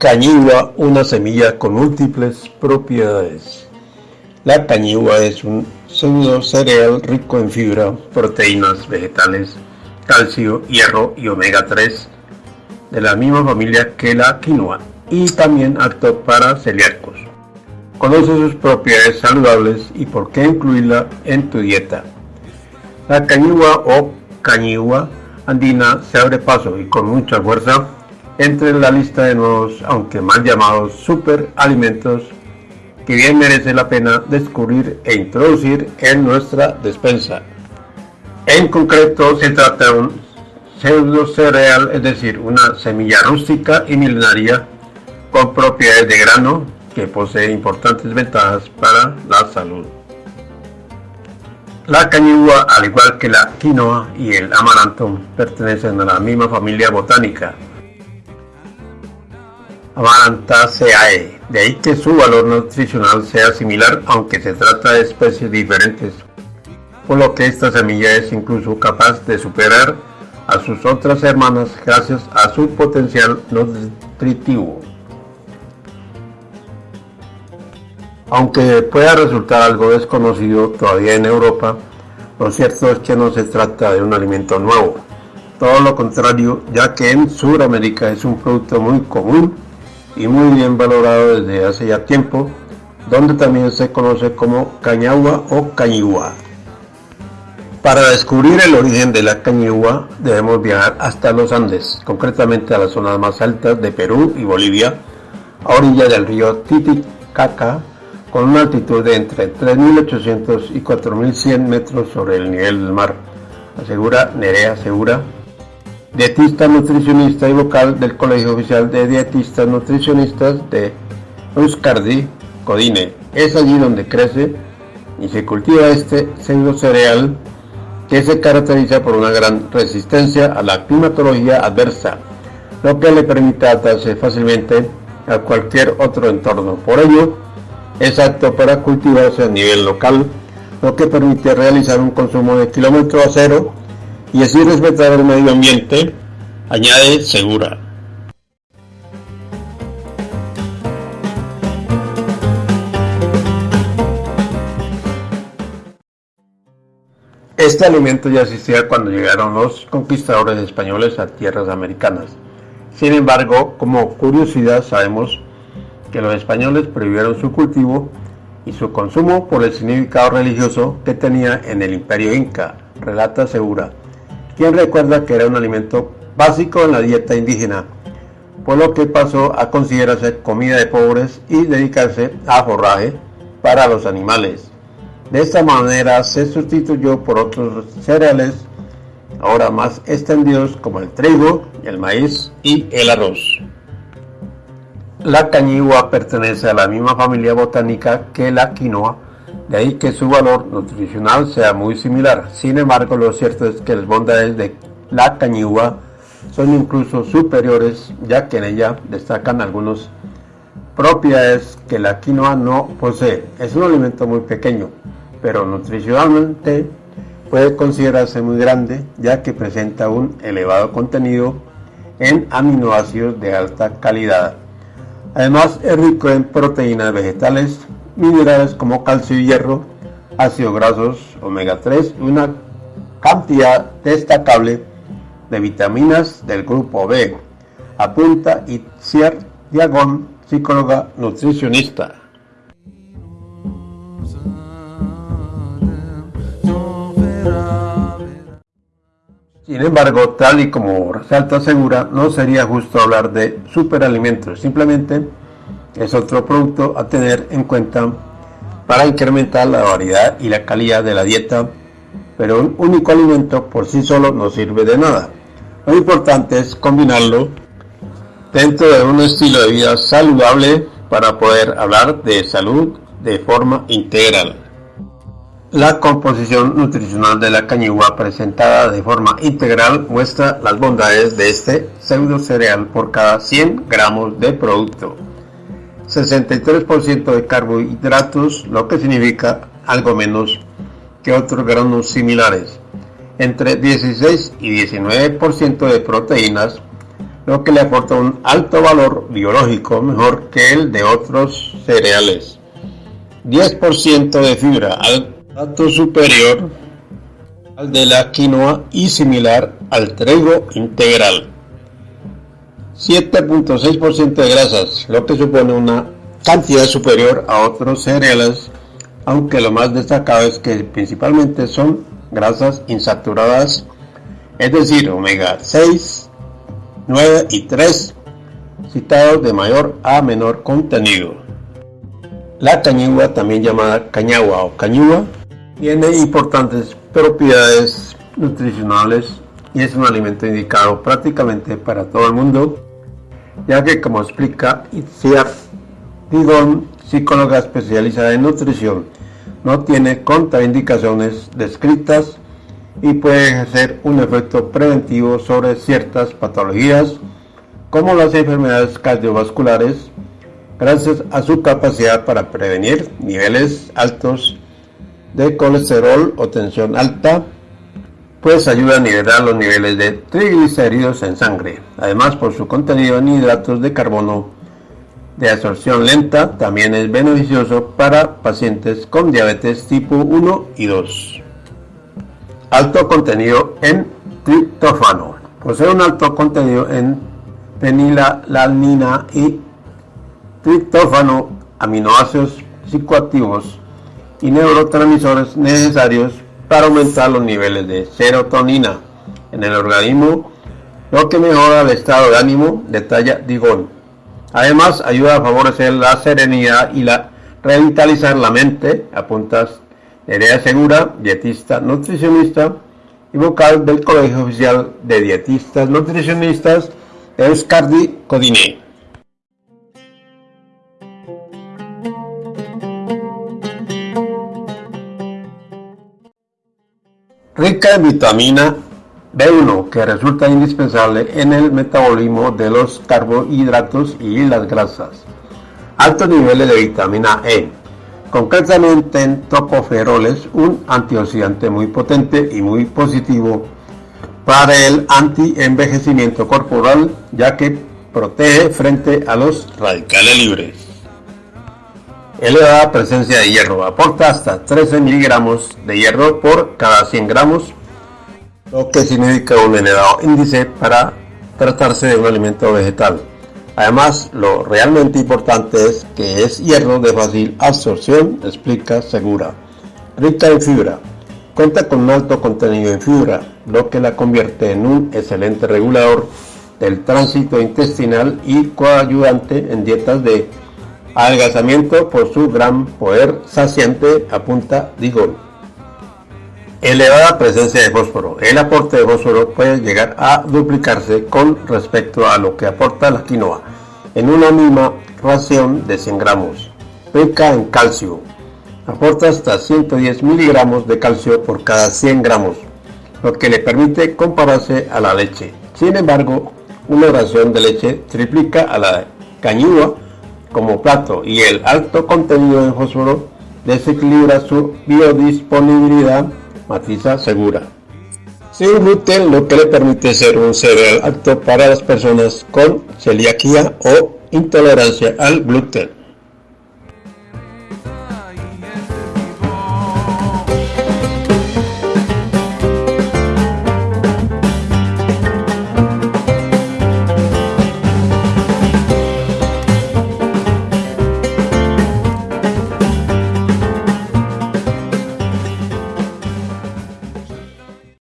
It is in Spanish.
Cañigua, una semilla con múltiples propiedades. La cañigua es un pseudo cereal rico en fibra, proteínas vegetales, calcio, hierro y omega 3, de la misma familia que la quinoa, y también apto para celíacos. Conoce sus propiedades saludables y por qué incluirla en tu dieta. La cañigua o cañigua andina se abre paso y con mucha fuerza entre la lista de nuevos, aunque mal llamados, superalimentos que bien merece la pena descubrir e introducir en nuestra despensa. En concreto se trata de un pseudo cereal, es decir, una semilla rústica y milenaria con propiedades de grano que posee importantes ventajas para la salud. La cañigua, al igual que la quinoa y el amaranto, pertenecen a la misma familia botánica, Amarantaceae, de ahí que su valor nutricional sea similar aunque se trata de especies diferentes, por lo que esta semilla es incluso capaz de superar a sus otras hermanas gracias a su potencial nutritivo. Aunque pueda resultar algo desconocido todavía en Europa, lo cierto es que no se trata de un alimento nuevo, todo lo contrario, ya que en Sudamérica es un producto muy común y muy bien valorado desde hace ya tiempo, donde también se conoce como cañagua o cañigua. Para descubrir el origen de la cañigua debemos viajar hasta los Andes, concretamente a las zonas más altas de Perú y Bolivia, a orilla del río Titicaca, con una altitud de entre 3.800 y 4.100 metros sobre el nivel del mar, asegura Nerea Segura, dietista nutricionista y vocal del Colegio Oficial de Dietistas Nutricionistas de Euskardi, Codine. Es allí donde crece y se cultiva este pseudo cereal que se caracteriza por una gran resistencia a la climatología adversa, lo que le permite adaptarse fácilmente a cualquier otro entorno. Por ello, es apto para cultivarse a nivel local, lo que permite realizar un consumo de kilómetro a cero y así respetar el medio ambiente, añade Segura. Este alimento ya existía cuando llegaron los conquistadores españoles a tierras americanas. Sin embargo, como curiosidad sabemos que los españoles prohibieron su cultivo y su consumo por el significado religioso que tenía en el imperio inca, relata Segura quien recuerda que era un alimento básico en la dieta indígena, por lo que pasó a considerarse comida de pobres y dedicarse a forraje para los animales. De esta manera se sustituyó por otros cereales ahora más extendidos como el trigo, el maíz y el arroz. La cañigua pertenece a la misma familia botánica que la quinoa, de ahí que su valor nutricional sea muy similar. Sin embargo, lo cierto es que las bondades de la cañigua son incluso superiores, ya que en ella destacan algunas propiedades que la quinoa no posee. Es un alimento muy pequeño, pero nutricionalmente puede considerarse muy grande, ya que presenta un elevado contenido en aminoácidos de alta calidad. Además, es rico en proteínas vegetales, minerales como calcio y hierro, ácidos grasos, omega 3 y una cantidad destacable de vitaminas del grupo B, apunta Itziar Diagón, psicóloga nutricionista. Sin embargo, tal y como resalta Segura, no sería justo hablar de superalimentos, simplemente es otro producto a tener en cuenta para incrementar la variedad y la calidad de la dieta, pero un único alimento por sí solo no sirve de nada. Lo importante es combinarlo dentro de un estilo de vida saludable para poder hablar de salud de forma integral. La composición nutricional de la cañigua presentada de forma integral muestra las bondades de este pseudo cereal por cada 100 gramos de producto. 63% de carbohidratos, lo que significa algo menos que otros granos similares, entre 16 y 19% de proteínas, lo que le aporta un alto valor biológico mejor que el de otros cereales. 10% de fibra, alto superior al de la quinoa y similar al trigo integral. 7.6% de grasas, lo que supone una cantidad superior a otros cereales, aunque lo más destacado es que principalmente son grasas insaturadas, es decir, omega 6, 9 y 3, citados de mayor a menor contenido. La cañigua, también llamada cañagua o cañúa, tiene importantes propiedades nutricionales y es un alimento indicado prácticamente para todo el mundo, ya que como explica Itziar Digon, psicóloga especializada en nutrición, no tiene contraindicaciones descritas y puede ejercer un efecto preventivo sobre ciertas patologías como las enfermedades cardiovasculares, gracias a su capacidad para prevenir niveles altos de colesterol o tensión alta, pues ayuda a nivelar los niveles de triglicéridos en sangre. Además, por su contenido en hidratos de carbono de absorción lenta, también es beneficioso para pacientes con diabetes tipo 1 y 2. Alto contenido en triptófano. Posee un alto contenido en fenilalanina y triptófano, aminoácidos psicoactivos y neurotransmisores necesarios para aumentar los niveles de serotonina en el organismo, lo que mejora el estado de ánimo, detalla Digón. Además, ayuda a favorecer la serenidad y la revitalizar la mente, apuntas Nerea Segura, dietista nutricionista y vocal del Colegio Oficial de Dietistas Nutricionistas Euskardi Codine. Rica en vitamina B1 que resulta indispensable en el metabolismo de los carbohidratos y las grasas. Altos niveles de vitamina E, concretamente en tocoferoles, un antioxidante muy potente y muy positivo para el anti-envejecimiento corporal, ya que protege frente a los radicales libres elevada presencia de hierro. Aporta hasta 13 miligramos de hierro por cada 100 gramos, lo que significa un elevado índice para tratarse de un alimento vegetal. Además, lo realmente importante es que es hierro de fácil absorción, explica Segura. Rica en fibra. Cuenta con un alto contenido en fibra, lo que la convierte en un excelente regulador del tránsito intestinal y coayudante en dietas de Adelgazamiento por su gran poder saciante, apunta Digol. Elevada presencia de fósforo. El aporte de fósforo puede llegar a duplicarse con respecto a lo que aporta la quinoa en una misma ración de 100 gramos. Rica en calcio. Aporta hasta 110 miligramos de calcio por cada 100 gramos, lo que le permite compararse a la leche. Sin embargo, una ración de leche triplica a la cañúa como plato y el alto contenido de fósforo desequilibra su biodisponibilidad, matiza segura. Sin gluten, lo que le permite ser un cereal apto para las personas con celiaquía o intolerancia al gluten.